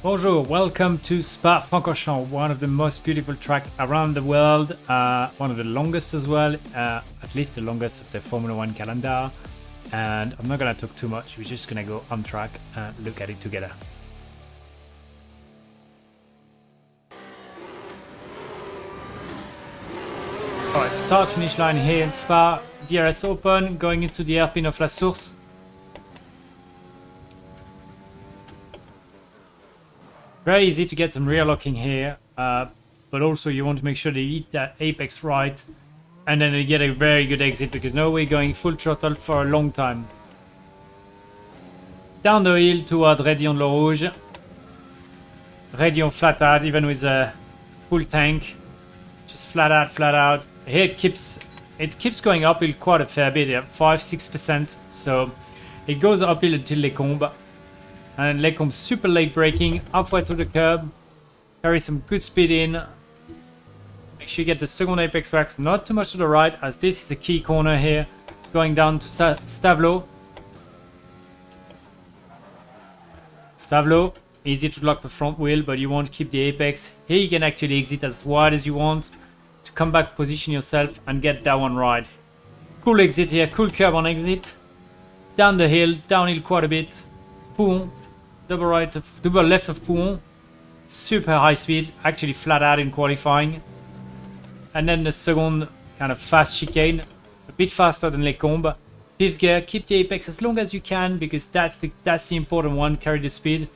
Bonjour, welcome to Spa-Francorchamps, one of the most beautiful tracks around the world, uh, one of the longest as well, uh, at least the longest of the Formula One calendar. And I'm not gonna talk too much, we're just gonna go on track and look at it together. Alright, start finish line here in Spa, DRS open, going into the hairpin of La Source. Very easy to get some rear locking here, uh, but also you want to make sure they eat that apex right, and then they get a very good exit because now we're going full throttle for a long time. Down the hill toward Raidillon Le Rouge. Raidillon flat out, even with a full tank. Just flat out, flat out. Here it keeps it keeps going uphill quite a fair bit, yeah, 5-6%. So it goes uphill until Les Combes. And Les Combes super late braking, halfway to the curb. Carry some good speed in. Make sure you get the second apex wax not too much to the right, as this is a key corner here. Going down to Stavelot. Stavelot, easy to lock the front wheel, but you want to keep the apex. Here you can actually exit as wide as you want to come back, position yourself, and get that one right. Cool exit here, cool curve on exit. Down the hill, downhill quite a bit. Boom, double right, of, double left of Pouhon. Super high speed, actually flat out in qualifying. And then the second kind of fast chicane, a bit faster than Les Combes. Fifth gear, keep the apex as long as you can because that's the that's the important one. Carry the speed.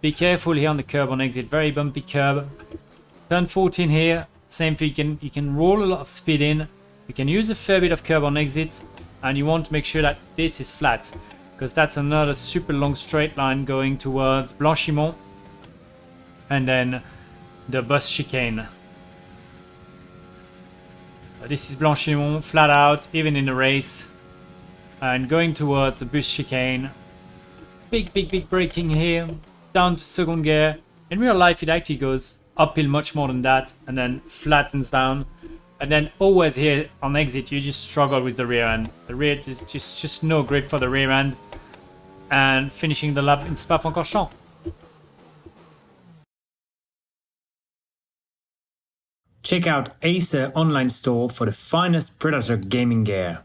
Be careful here on the curb on exit, very bumpy curb. Turn 14 here, same thing. You can you can roll a lot of speed in. You can use a fair bit of curb on exit, and you want to make sure that this is flat because that's another super long straight line going towards Blanchimont and then the bus chicane. Uh, this is Blanchimont, flat out, even in the race. And going towards the bus chicane. Big, big, big braking here. Down to second gear. In real life, it actually goes uphill much more than that. And then flattens down. And then always here on exit, you just struggle with the rear end. The rear is just, just no grip for the rear end and finishing the lap in Spa-Francorchamps. Check out Acer online store for the finest Predator gaming gear.